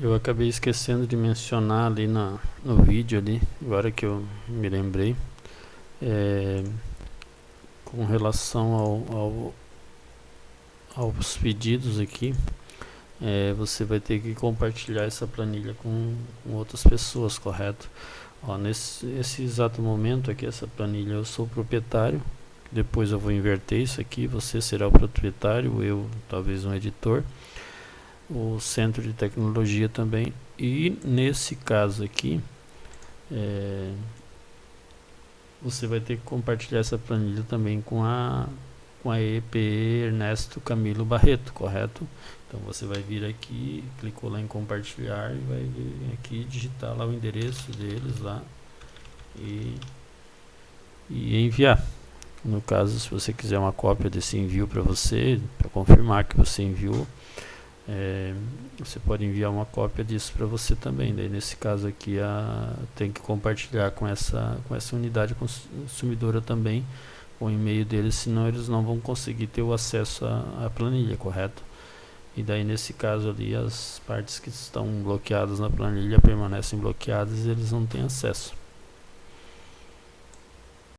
eu acabei esquecendo de mencionar ali na, no vídeo ali, agora que eu me lembrei, é, com relação ao, ao, aos pedidos aqui, é, você vai ter que compartilhar essa planilha com, com outras pessoas, correto? Ó, nesse esse exato momento aqui, essa planilha, eu sou proprietário, depois eu vou inverter isso aqui, você será o proprietário, eu talvez um editor, o centro de tecnologia também, e nesse caso aqui, é, você vai ter que compartilhar essa planilha também com a com a EPE Ernesto Camilo Barreto, correto? Então você vai vir aqui, clicou lá em compartilhar e vai vir aqui digitar lá o endereço deles lá e, e enviar. No caso, se você quiser uma cópia desse envio para você, para confirmar que você enviou, é, você pode enviar uma cópia disso para você também. Daí nesse caso aqui a, tem que compartilhar com essa, com essa unidade consumidora também o e-mail deles, senão eles não vão conseguir ter o acesso à, à planilha, correto? E daí nesse caso ali as partes que estão bloqueadas na planilha permanecem bloqueadas e eles não têm acesso.